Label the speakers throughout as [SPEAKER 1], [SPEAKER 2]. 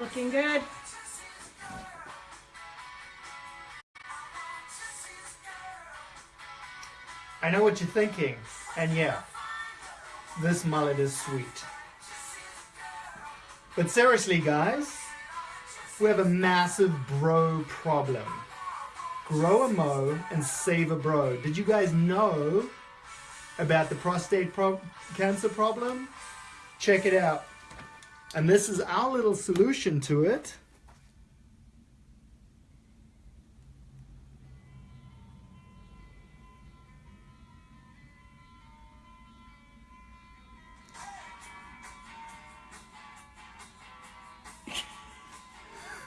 [SPEAKER 1] Looking good.
[SPEAKER 2] I know what you're thinking, and yeah, this mullet is sweet. But seriously, guys, we have a massive bro problem. Grow a mo and save a bro. Did you guys know about the prostate pro cancer problem? Check it out. And this is our little solution to it.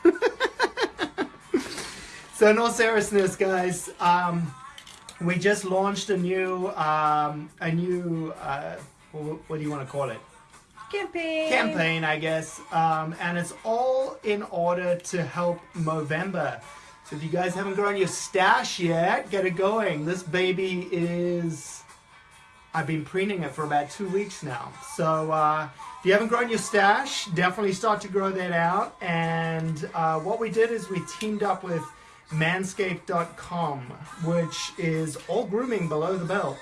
[SPEAKER 2] so in all seriousness, guys, um, we just launched a new, um, a new, uh, what, what do you want to call it?
[SPEAKER 1] Campaign.
[SPEAKER 2] campaign, I guess, um, and it's all in order to help Movember. So if you guys haven't grown your stash yet, get it going. This baby is, I've been preening it for about two weeks now. So uh, if you haven't grown your stash, definitely start to grow that out. And uh, what we did is we teamed up with manscaped.com, which is all grooming below the belt.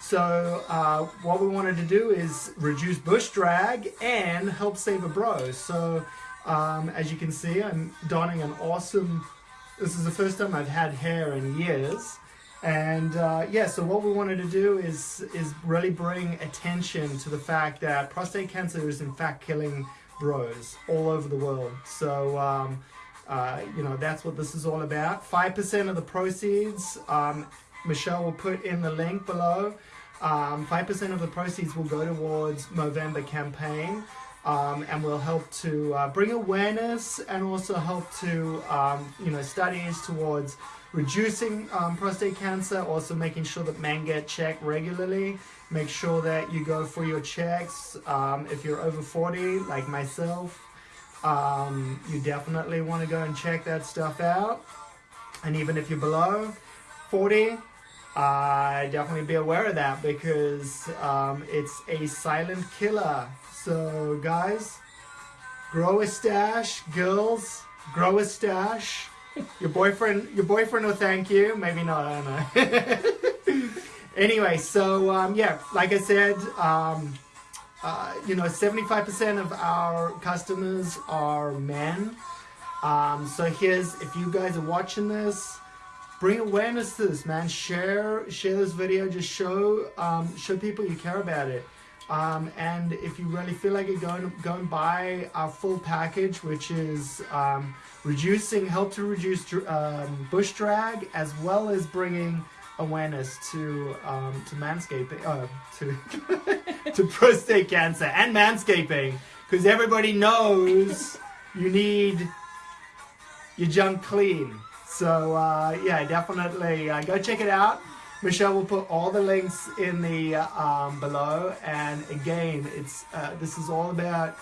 [SPEAKER 2] So uh, what we wanted to do is reduce bush drag and help save a bro. So um, as you can see, I'm donning an awesome, this is the first time I've had hair in years. And uh, yeah, so what we wanted to do is, is really bring attention to the fact that prostate cancer is in fact killing bros all over the world. So, um, uh, you know, that's what this is all about. 5% of the proceeds, um, Michelle will put in the link below. 5% um, of the proceeds will go towards Movember campaign um, and will help to uh, bring awareness and also help to, um, you know, studies towards reducing um, prostate cancer, also making sure that men get checked regularly. Make sure that you go for your checks. Um, if you're over 40, like myself, um, you definitely want to go and check that stuff out. And even if you're below 40, uh, definitely be aware of that because um, it's a silent killer. So guys, grow a stash, girls, grow a stash. Your boyfriend, your boyfriend will thank you. Maybe not, I don't know. anyway, so um, yeah, like I said, um, uh, you know, 75% of our customers are men. Um, so here's, if you guys are watching this, bring awareness to this, man. Share share this video. Just show um, show people you care about it. Um, and if you really feel like it, go and, go and buy our full package, which is um, reducing, help to reduce um, bush drag, as well as bringing awareness to um, to manscaping, uh, to to prostate cancer and manscaping, because everybody knows you need your junk clean. So uh, yeah, definitely uh, go check it out. Michelle will put all the links in the um, below. And again, it's uh, this is all about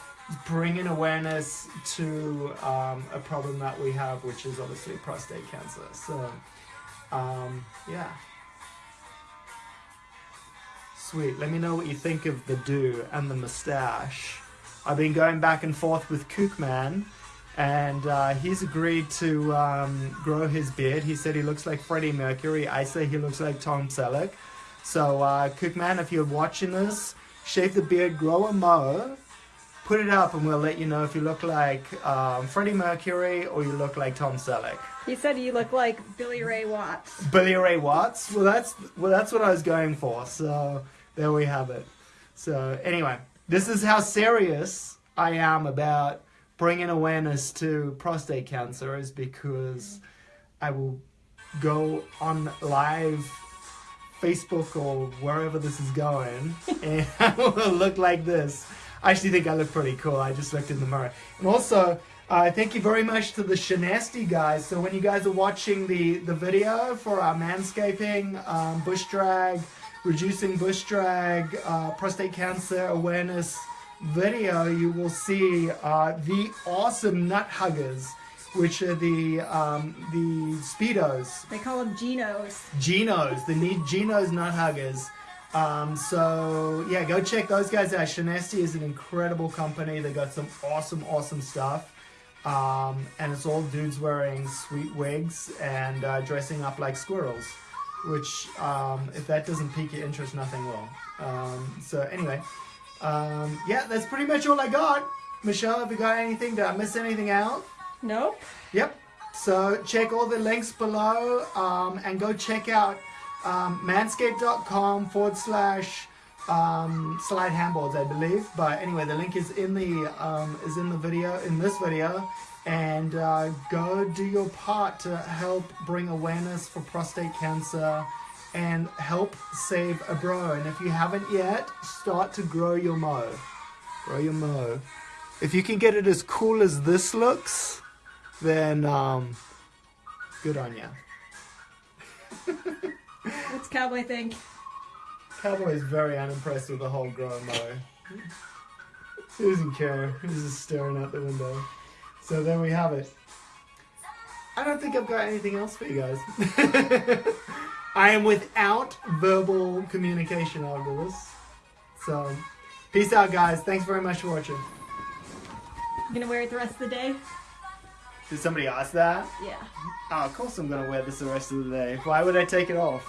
[SPEAKER 2] bringing awareness to um, a problem that we have, which is obviously prostate cancer. So um, yeah. Sweet. Let me know what you think of the do and the mustache. I've been going back and forth with Kookman and uh, he's agreed to um, grow his beard. He said he looks like Freddie Mercury. I say he looks like Tom Selleck. So, uh, Cookman, if you're watching this, shave the beard, grow a mo, put it up, and we'll let you know if you look like um, Freddie Mercury or you look like Tom Selleck.
[SPEAKER 1] He said you look like Billy Ray Watts.
[SPEAKER 2] Billy Ray Watts? Well, that's well, that's what I was going for. So there we have it. So anyway, this is how serious I am about bringing awareness to prostate cancer is because I will go on live Facebook or wherever this is going and I will look like this. I actually think I look pretty cool. I just looked in the mirror. And also, uh, thank you very much to the Shinesty guys. So when you guys are watching the, the video for our manscaping, um, bush drag, reducing bush drag, uh, prostate cancer awareness, video, you will see uh, the awesome nut huggers, which are the um, the speedos.
[SPEAKER 1] They call them Genos.
[SPEAKER 2] Genos, the need Genos nut huggers. Um, so yeah, go check those guys out. Shinesty is an incredible company. They got some awesome, awesome stuff. Um, and it's all dudes wearing sweet wigs and uh, dressing up like squirrels. Which, um, if that doesn't pique your interest, nothing will. Um, so anyway, um, yeah, that's pretty much all I got. Michelle, have you got anything? Did I miss anything out?
[SPEAKER 1] Nope.
[SPEAKER 2] Yep. So check all the links below um, and go check out um, manscaped.com forward slash um, slide handballs, I believe. But anyway, the link is in the um, is in the video in this video, and uh, go do your part to help bring awareness for prostate cancer and help save a bro. And if you haven't yet, start to grow your mo. Grow your mo. If you can get it as cool as this looks, then um, good on you.
[SPEAKER 1] What's Cowboy think?
[SPEAKER 2] Cowboy is very unimpressed with the whole grow mo. He doesn't care. He's just staring out the window. So there we have it. I don't think I've got anything else for you guys. I am without verbal communication after this. So, peace out, guys. Thanks very much for watching.
[SPEAKER 1] You gonna wear it the rest of the day?
[SPEAKER 2] Did somebody ask that?
[SPEAKER 1] Yeah.
[SPEAKER 2] Oh, of course I'm gonna wear this the rest of the day. Why would I take it off?